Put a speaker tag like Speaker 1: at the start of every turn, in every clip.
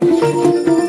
Speaker 1: Thank you.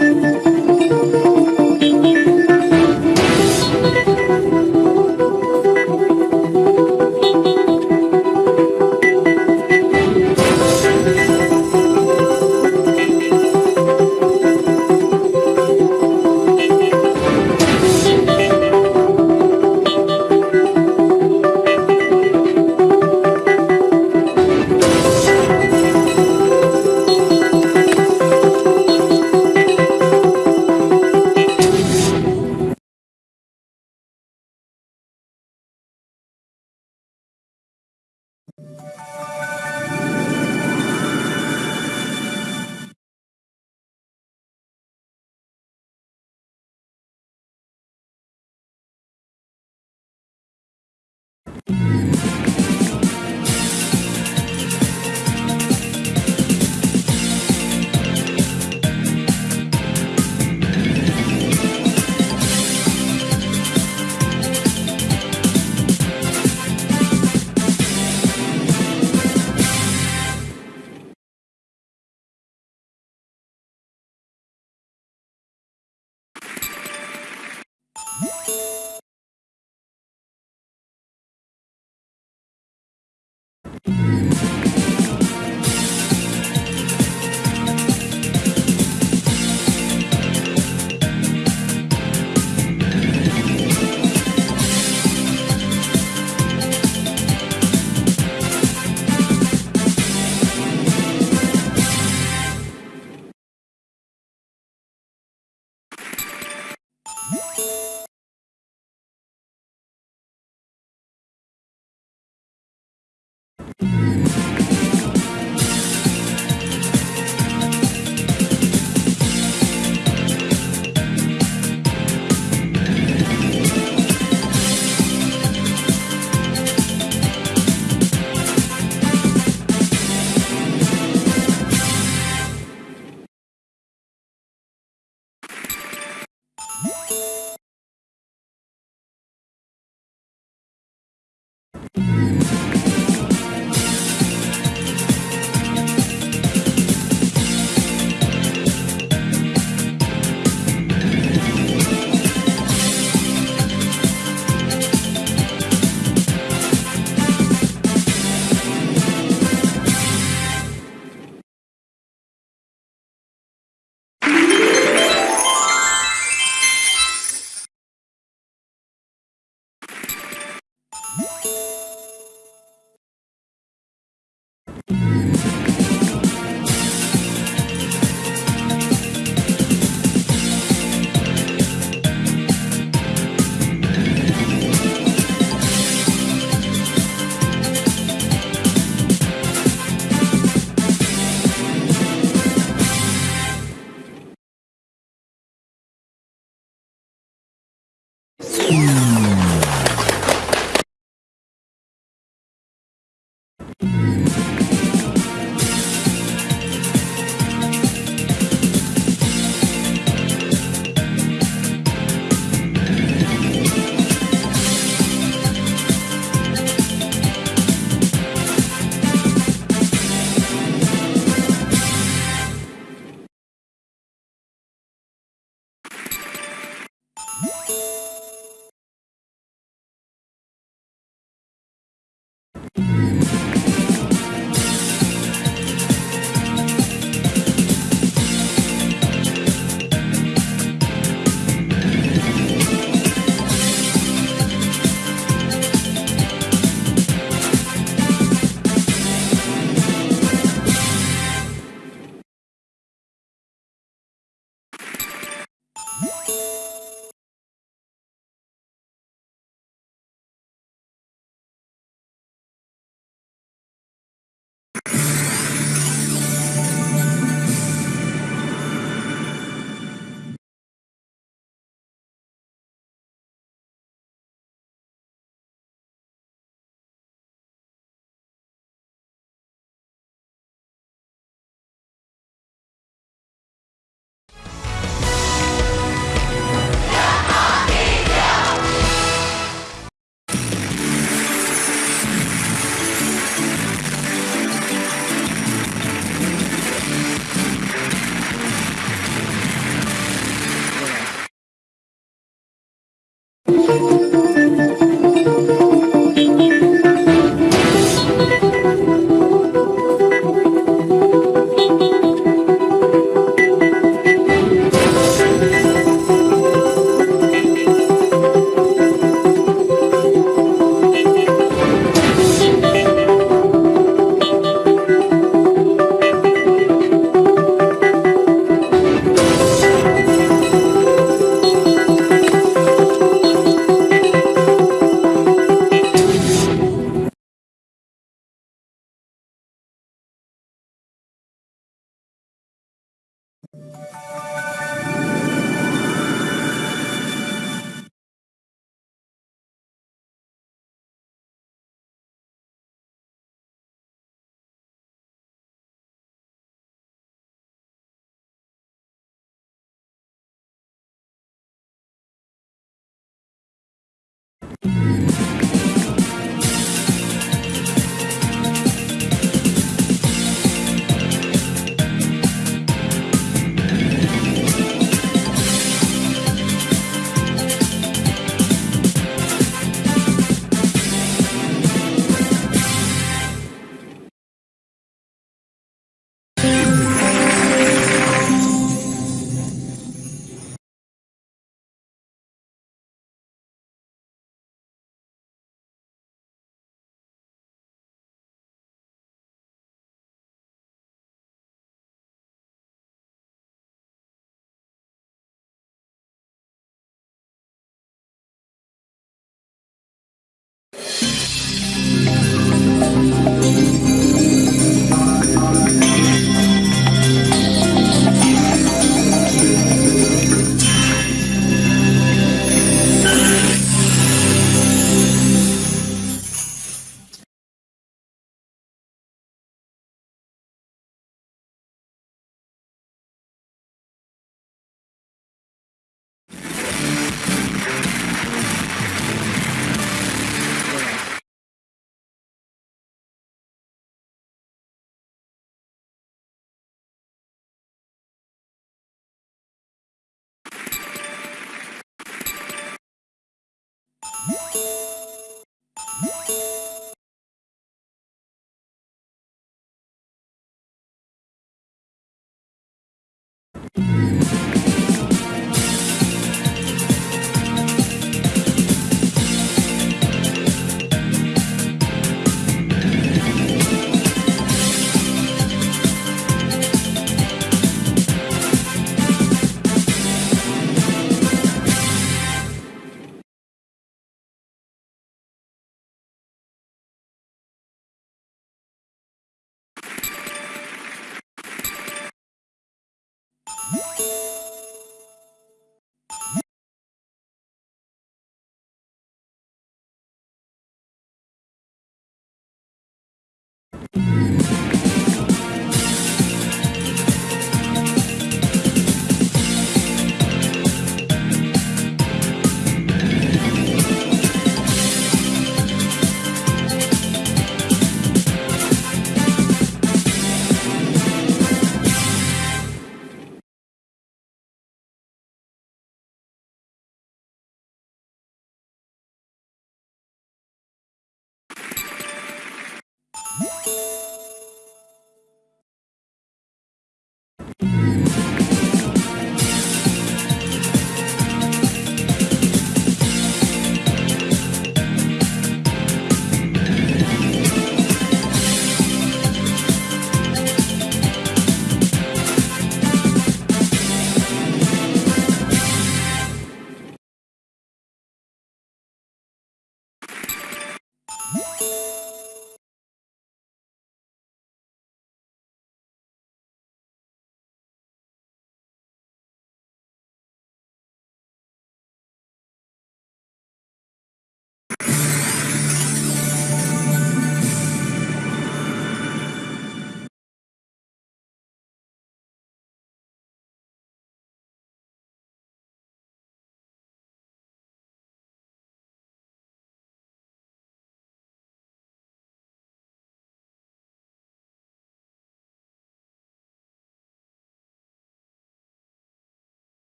Speaker 2: Música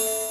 Speaker 2: thank you.